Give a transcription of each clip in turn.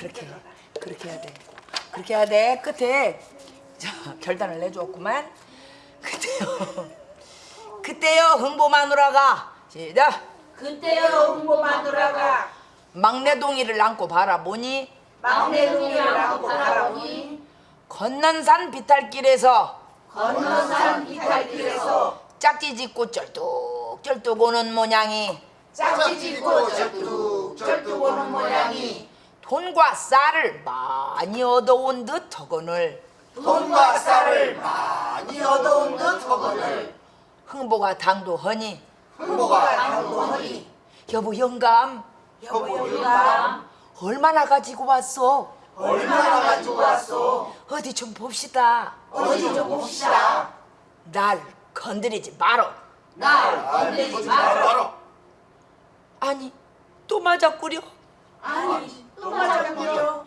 그렇게 해. 그렇게 해야 돼. 그렇게 해야 돼. 끝에 자, 결단을 내주었구만. 그때요. 그때요 흥보 마누라가 시작. 그때요 홍보 마누라가 막내 동이를 안고 바라보니 막내 동이를 안고 바라보니 건넌산 비탈길에서 건너산 비탈길에서 짝지 짓고 쩔뚝쩔뚝 오는 모양이 짝지 짓고 절뚝절뚝 오는 모양이 돈과 쌀을 많이 얻어온 듯 허건을. 돈과 쌀을 많이 얻어온 듯 허건을. 흥보가 당도하니. 흥보가 당도하니. 여보 영감. 여보 영감. 얼마나 가지고 왔어? 얼마나 가지고 왔어 어디 좀 봅시다. 어디 좀 봅시다. 날 건드리지 마라. 날 건드리지 마라. 아니 또 맞았구려. 아니 또 맞았구려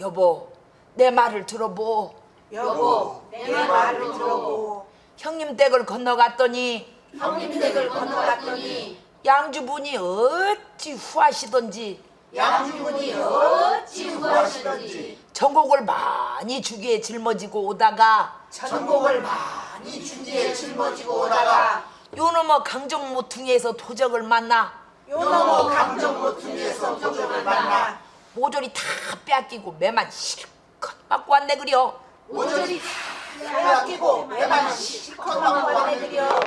여보 내 말을 들어보. 여보 내 말을 들어보. 형님 댁을 건너갔더니. 형님 댁을 건너갔더니. 양주분이 어찌 후하시던지. 양주분이 어찌 후하시던지. 전곡을 많이 주기에 짊어지고 오다가. 전곡을 많이 준지에 짊어지고 오다가. 요놈의 강정 모퉁이에서 도적을 만나 요놈의 강정 모퉁이에서 도적을 만나 모조리 다 빼앗기고 매만 실컷 맞고 왔네 그려. 모조리 다 빼앗기고 매만 실컷 먹고 왔네들여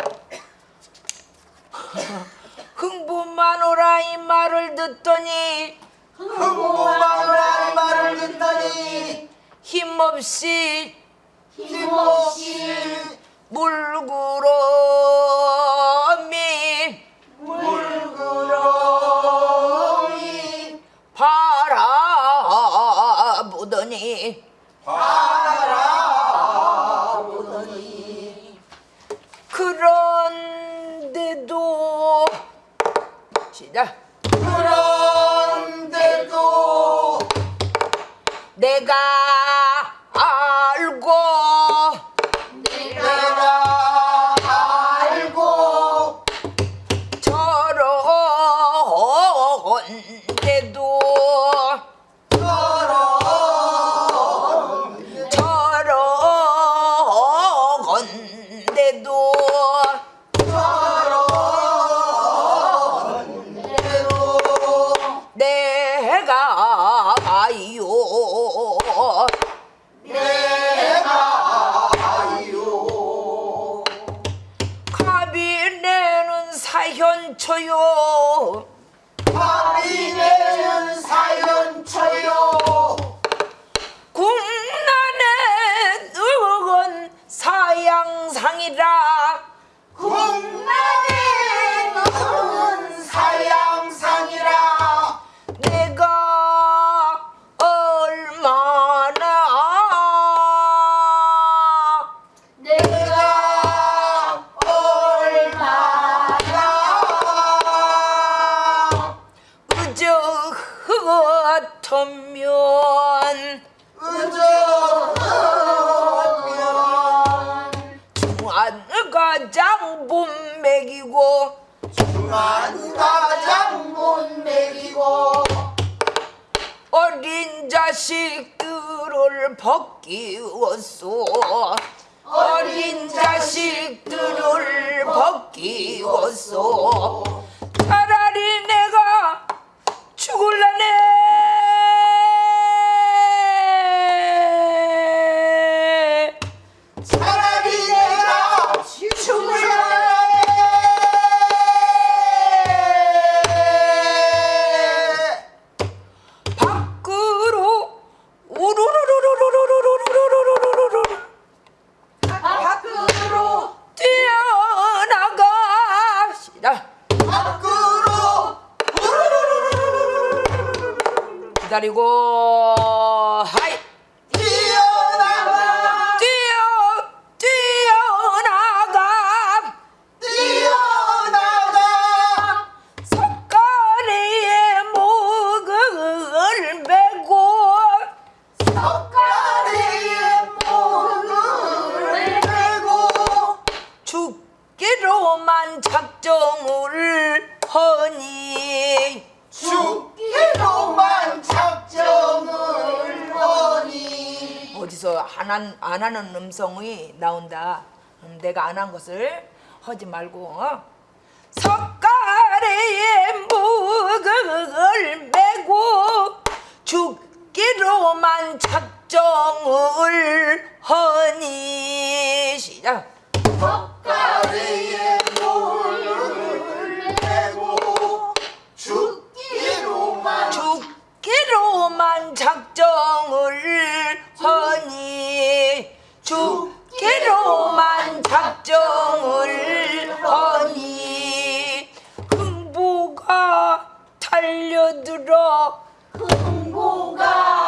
흥부마노라 이 말을 듣더니 흥부마누라의 말을 듣더니 힘없이 힘없이 물구름 medo. 벗기웠소. 어린 자식들을 벗기웠소. 차라리 내가 죽을라 기다리고 내가 안 한 것을 하지 말고 어? 석가래에 묵을 메고 죽기로만 작정을 하니. 시작. 가래에 물을 내고 죽기로만 죽기로만 작정을 하니. 죽기로만 작정을 하니 흥부가 달려들어. 흥보가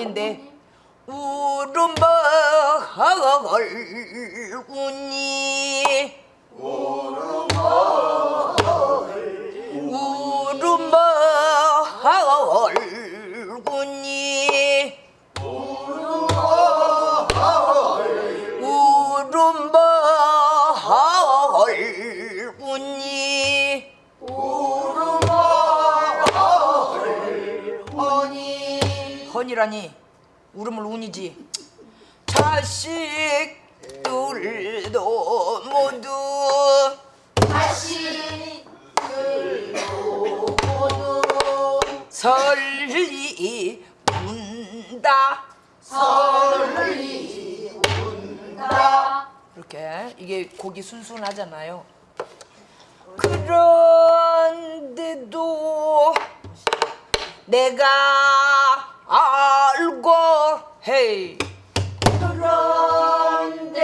아닌데 울음버걸 웃니 울음버걸 웃니 울음버걸 웃니 오니 헌이라니. 울음을 운이지. 자식들도 모두. 자식들도 모두 설리 운다 설리 운다. 이렇게 이게 곡이 순순하잖아요. 그런데도 내가 알고 헤이 그런데도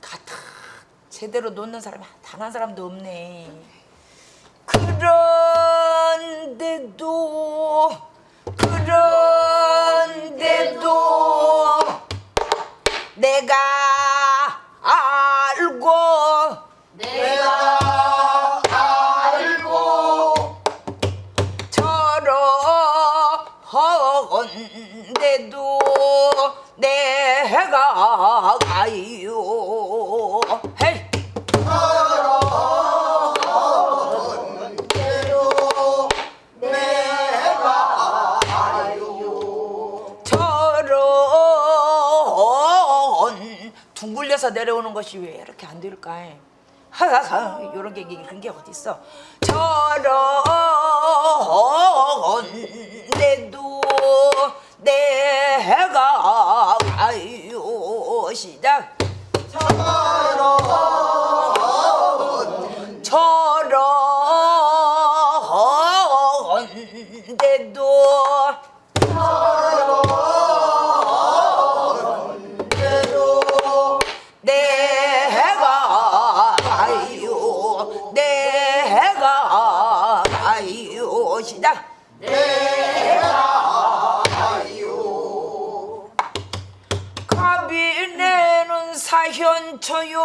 가다 제대로 놓는 사람이 단한 사람도 없네. 그런데도 그런데도 내가 둥글려서 내려오는 것이 왜 이렇게 안 될까? 하하하 이런 게 그런 게 어디 있어? 저런데도 내가 가요 시작 저런 내가요 가비내는 사현초요.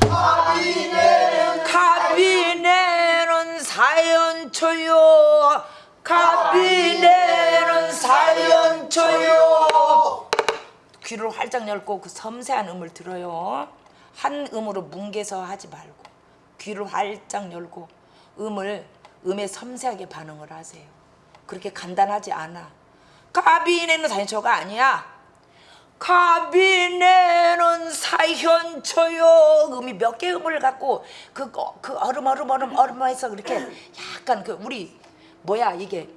가비내는 가비내는 사연초요. 가비내는 사연초요. 귀를 활짝 열고 그 섬세한 음을 들어요. 한 음으로 뭉개서 하지 말고 귀를 활짝 열고 음을 음에 섬세하게 반응을 하세요. 그렇게 간단하지 않아. 가비네는 사연초가 아니야. 가비네는 사현초요. 음이 몇 개 음을 갖고 그, 그 얼음 얼음 얼음 얼음 해서 그렇게 약간 그 우리 뭐야 이게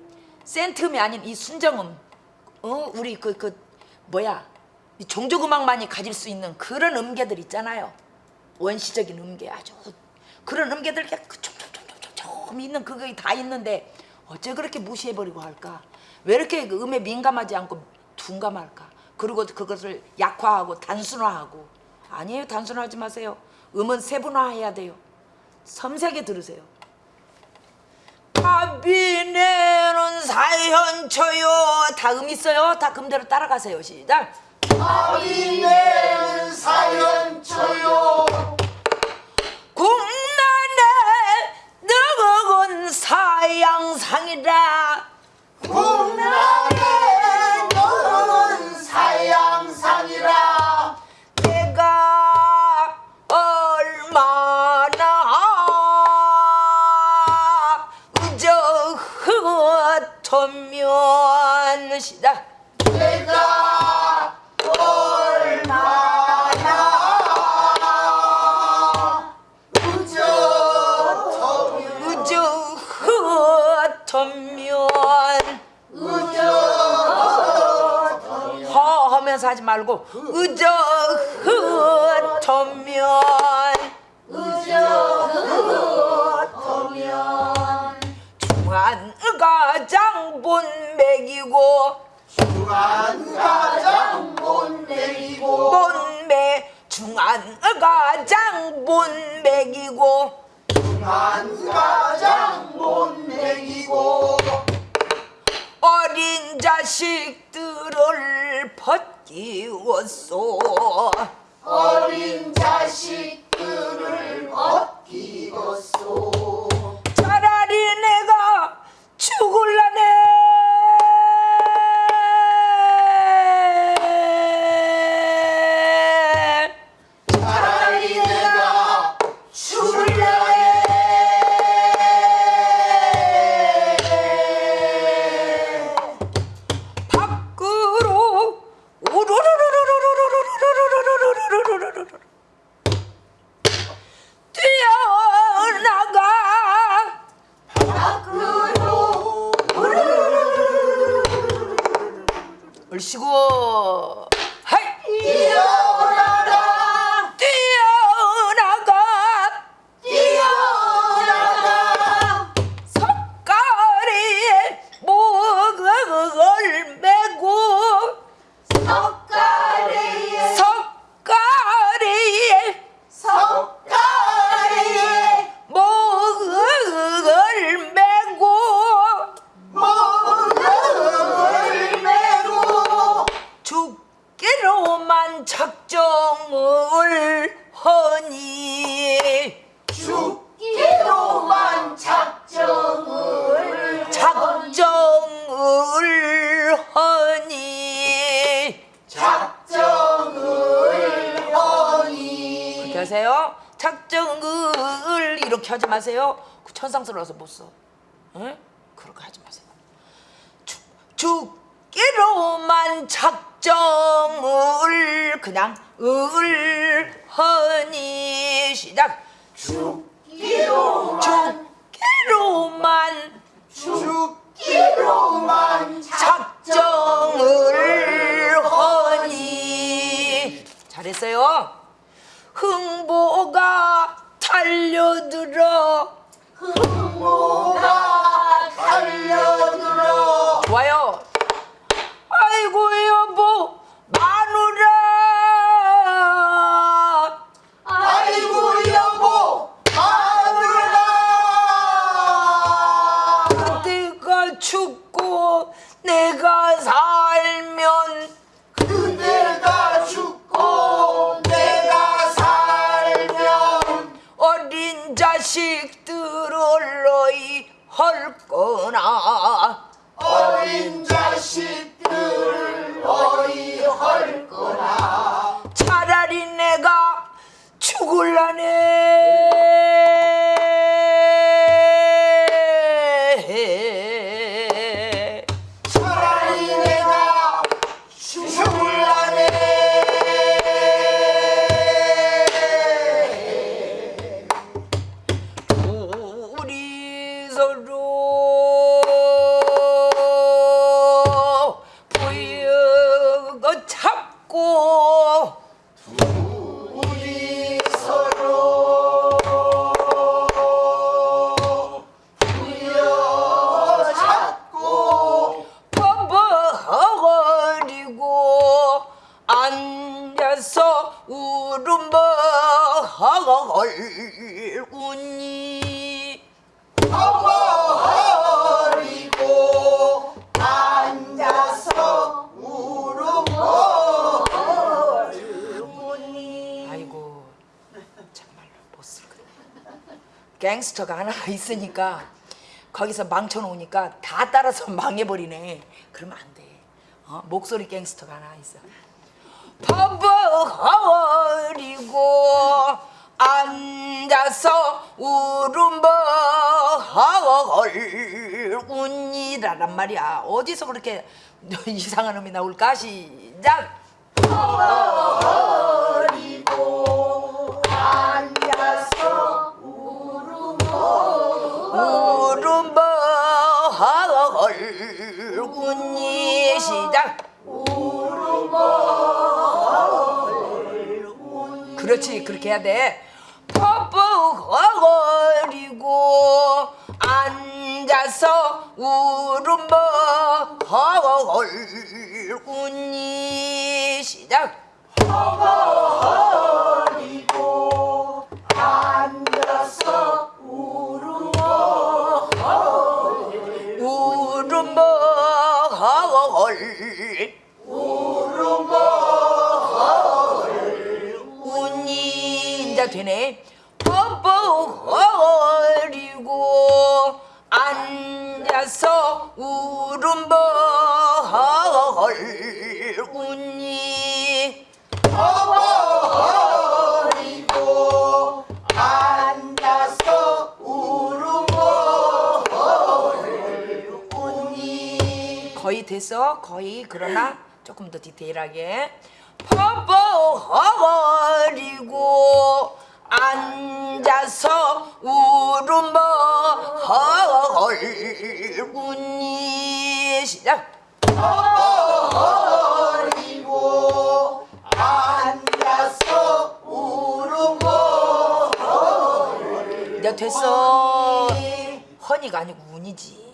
센트음이 아닌 이 순정음 어? 우리 그, 그 뭐야 종조음악만이 가질 수 있는 그런 음계들 있잖아요 원시적인 음계 아주 그런 음계들 그냥 그 좀 있는 그게 다 있는데 어째 그렇게 무시해버리고 할까? 왜 이렇게 그 음에 민감하지 않고 둔감할까? 그리고 그것을 약화하고 단순화하고. 아니에요. 단순화하지 마세요. 음은 세분화해야 돼요. 섬세하게 들으세요. 아비네는 사현초요. 다음 있어요? 다 금대로 따라가세요. 시작. 아비네는 사현초요. Hang. 천면. 의적 허 하면서 하지 말고 의적 흐 전면 의적 천면. 중한가 장본맥이고 중한가 장본맥이고 본맥 중한가 장본맥이고 중한가 장 못맹이고 어린 자식들을 벗기웠소. 어린 자식들 얼씨 작정을 하니. 작정을 하니. 그렇게 하세요. 작정을 이렇게 하지 마세요. 그 천상스러워서 못써. 응? 그렇게 하지 마세요. 죽, 죽기로만 작정을 그냥 을 하니. 시작. 죽기로만 죽기로만 죽기로만 작정을 하니. 잘했어요. 흥보가 달려들어. 흥모 헐거라. 갱스터가 하나 있으니까 거기서 망쳐놓으니까 다 따라서 망해버리네. 그러면 안 돼. 어? 목소리 갱스터가 하나 있어. 버벅거리고 앉아서 울음버운이라란 말이야. 어디서 그렇게 이상한 음이 나올까? 시작. 그렇지 그렇게 해야 돼. 퍽퍽거리고 앉아서 울음버운이 시작. 앉아 되네 뻐뻐거리고 앉아서 울음버울 운이 버리고 앉아서 울음버 운이 거의 됐어? 거의? 그러나 조금 더 디테일하게. 뻐뻐거리고 앉아서 울음버울운이. 시작. 버리고 앉아서 울음버 이제 됐어. 허니가 아니고 운이지.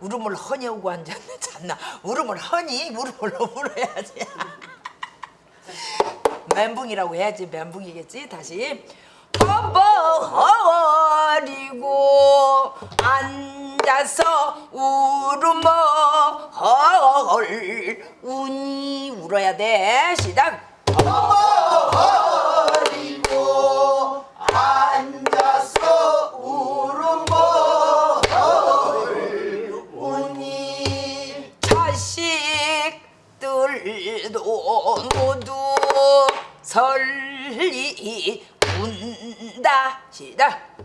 울음을 허니하고 앉았네 잤나? 울음을 허니? 울음을 울어야지. 멘붕이라고 해야지. 멘붕이겠지 다시 뻐뻐거리고 앉아서 울음을 운이 울어야 돼. 시작. 버리고 앉아서 울음버 운이 자식들도 모두 설리 운다. 시작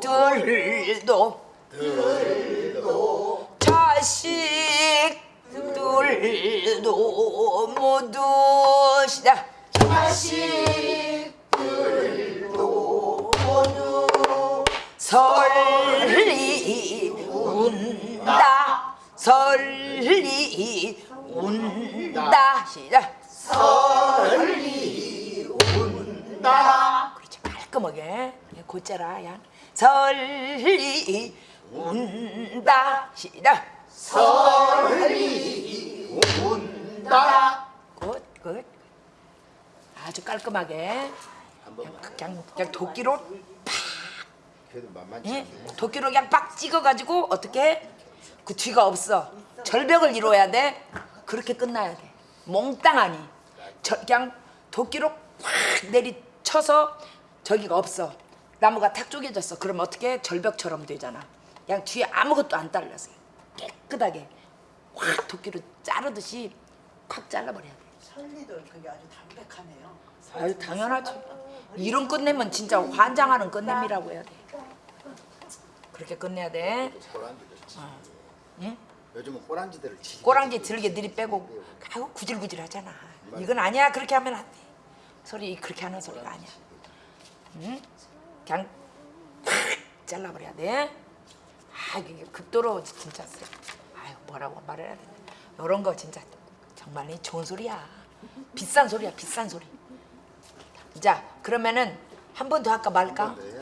자식들도 들도 자식 들도 모두 시작 자식 들도 모두 설리 운다. 설리 운다. 시작 설리 운다. 그렇지 깔끔하게. 곧자라 야 설리 운다. 시작. 설리 운다. 굿굿. 아주 깔끔하게. 그냥, 그냥 도끼로 그래도 만만치 예? 도끼로 그냥 빡 찍어가지고 어떻게? 그 뒤가 없어. 절벽을 이루어야 돼. 그렇게 끝나야 돼 몽땅하니. 저, 그냥 도끼로 확 내리쳐서 저기가 없어. 나무가 탁 쪼개졌어. 그럼 어떻게 절벽처럼 되잖아. 그냥 뒤에 아무것도 안 달렸어 깨끗하게 확 도끼로 자르듯이 확 잘라버려야 돼. 설리도 그게 아주 담백하네요. 아유 당연하죠. 이런 끝내면 진짜 환장하는 끝냄이라고 해야 돼. 그렇게 끝내야 돼. 치지. 응? 요즘은 꼬랑지들을 치지. 꼬랑지 들게 들이 빼고 아우 구질구질 하잖아. 이건 아니야. 그렇게 하면 안돼. 소리 그렇게 하는 소리가 아니야. 응? 그냥 팍 잘라버려야 돼 아 이게 극도로 진짜 세. 아유 뭐라고 말해야 되나. 이런 거 진짜 정말 좋은 소리야. 비싼 소리야 비싼 소리. 자 그러면은 한 번 더 할까 말까? 네.